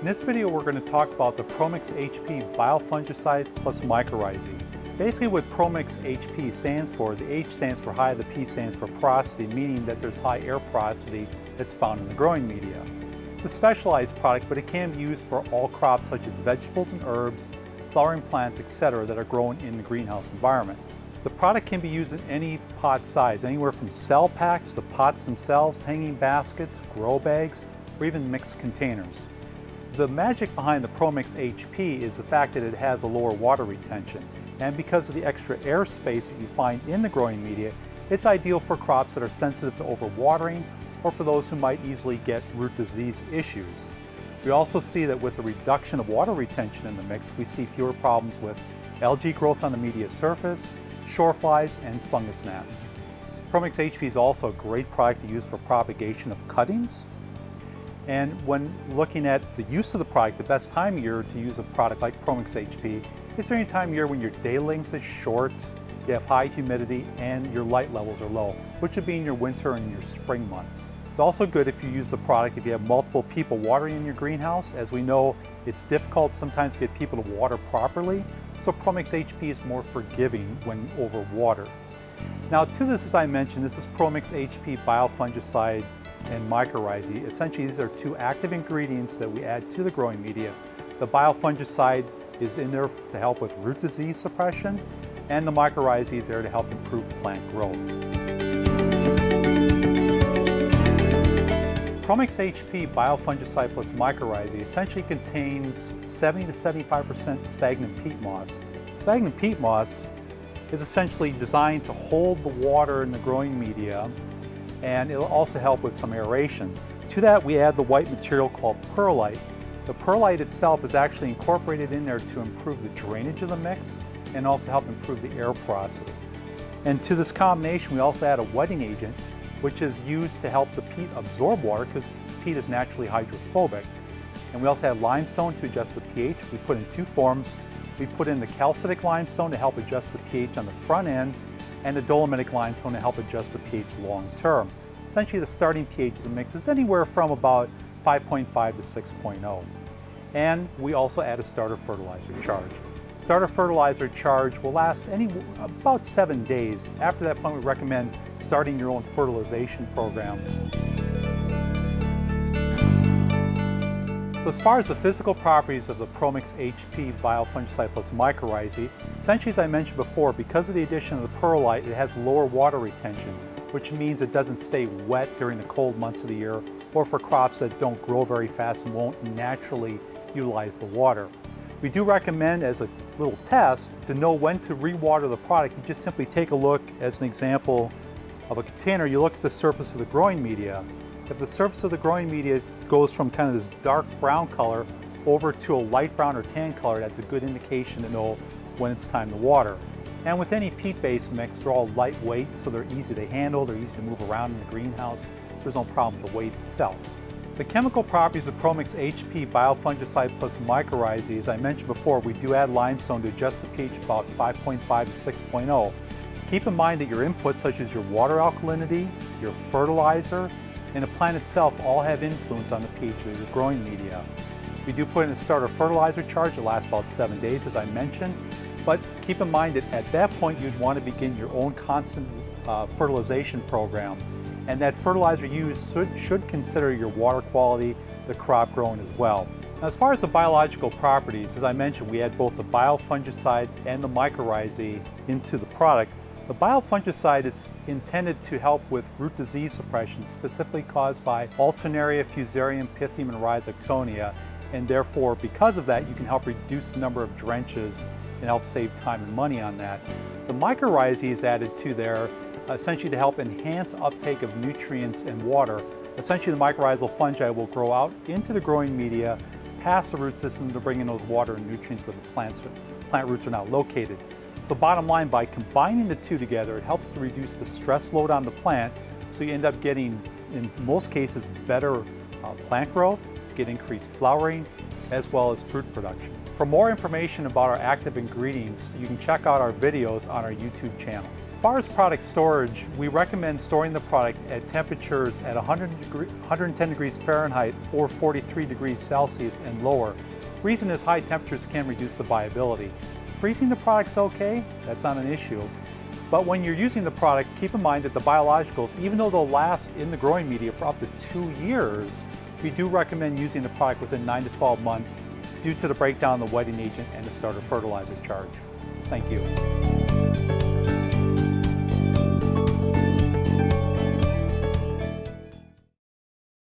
In this video we're going to talk about the Promix HP biofungicide plus mycorrhizae. Basically what Promix HP stands for, the H stands for high, the P stands for porosity, meaning that there's high air porosity that's found in the growing media. It's a specialized product, but it can be used for all crops such as vegetables and herbs, flowering plants, etc. that are grown in the greenhouse environment. The product can be used in any pot size, anywhere from cell packs to pots themselves, hanging baskets, grow bags, or even mixed containers. The magic behind the Promix HP is the fact that it has a lower water retention. And because of the extra air space that you find in the growing media, it's ideal for crops that are sensitive to overwatering or for those who might easily get root disease issues. We also see that with the reduction of water retention in the mix, we see fewer problems with algae growth on the media surface, shore flies, and fungus gnats. Promix HP is also a great product to use for propagation of cuttings, and when looking at the use of the product, the best time of year to use a product like Promix HP is during a time of year when your day length is short, you have high humidity, and your light levels are low, which would be in your winter and your spring months. It's also good if you use the product if you have multiple people watering in your greenhouse. As we know, it's difficult sometimes to get people to water properly, so Promix HP is more forgiving when overwatered. Now to this, as I mentioned, this is Promix HP biofungicide and mycorrhizae. Essentially, these are two active ingredients that we add to the growing media. The biofungicide is in there to help with root disease suppression, and the mycorrhizae is there to help improve plant growth. Promix HP biofungicide plus mycorrhizae essentially contains 70 to 75% sphagnum peat moss. Sphagnum peat moss is essentially designed to hold the water in the growing media and it'll also help with some aeration. To that we add the white material called perlite. The perlite itself is actually incorporated in there to improve the drainage of the mix and also help improve the air porosity. And to this combination we also add a wetting agent which is used to help the peat absorb water because peat is naturally hydrophobic. And we also add limestone to adjust the pH. We put in two forms. We put in the calcitic limestone to help adjust the pH on the front end and a dolomitic limestone to help adjust the pH long term. Essentially the starting pH of the mix is anywhere from about 5.5 to 6.0. And we also add a starter fertilizer charge. Starter fertilizer charge will last any about seven days. After that point, we recommend starting your own fertilization program. So as far as the physical properties of the Promix HP biofungicide plus mycorrhizae, essentially as I mentioned before, because of the addition of the perlite, it has lower water retention, which means it doesn't stay wet during the cold months of the year, or for crops that don't grow very fast and won't naturally utilize the water. We do recommend as a little test to know when to rewater the product. You just simply take a look as an example of a container, you look at the surface of the growing media. If the surface of the growing media goes from kind of this dark brown color over to a light brown or tan color, that's a good indication to know when it's time to water. And with any peat-based mix, they're all lightweight, so they're easy to handle, they're easy to move around in the greenhouse, so there's no problem with the weight itself. The chemical properties of Promix HP biofungicide plus mycorrhizae, as I mentioned before, we do add limestone to adjust the pH about 5.5 to 6.0. Keep in mind that your inputs such as your water alkalinity, your fertilizer, and the plant itself all have influence on the pH of your growing media. We do put in a starter fertilizer charge that lasts about seven days, as I mentioned, but keep in mind that at that point you'd want to begin your own constant uh, fertilization program. And that fertilizer used should, should consider your water quality, the crop growing as well. Now, as far as the biological properties, as I mentioned, we add both the biofungicide and the mycorrhizae into the product. The biofungicide is intended to help with root disease suppression, specifically caused by Alternaria, Fusarium, Pythium, and Rhizoctonia. And therefore, because of that, you can help reduce the number of drenches and help save time and money on that. The mycorrhizae is added to there essentially to help enhance uptake of nutrients and water. Essentially, the mycorrhizal fungi will grow out into the growing media, past the root system to bring in those water and nutrients where the plants, plant roots are now located. So bottom line, by combining the two together, it helps to reduce the stress load on the plant, so you end up getting, in most cases, better uh, plant growth, get increased flowering, as well as fruit production. For more information about our active ingredients, you can check out our videos on our YouTube channel. As far as product storage, we recommend storing the product at temperatures at 100 degree, 110 degrees Fahrenheit or 43 degrees Celsius and lower. Reason is high temperatures can reduce the viability. Freezing the product's okay, that's not an issue. But when you're using the product, keep in mind that the biologicals, even though they'll last in the growing media for up to two years, we do recommend using the product within 9 to 12 months due to the breakdown of the wetting agent and the starter fertilizer charge. Thank you.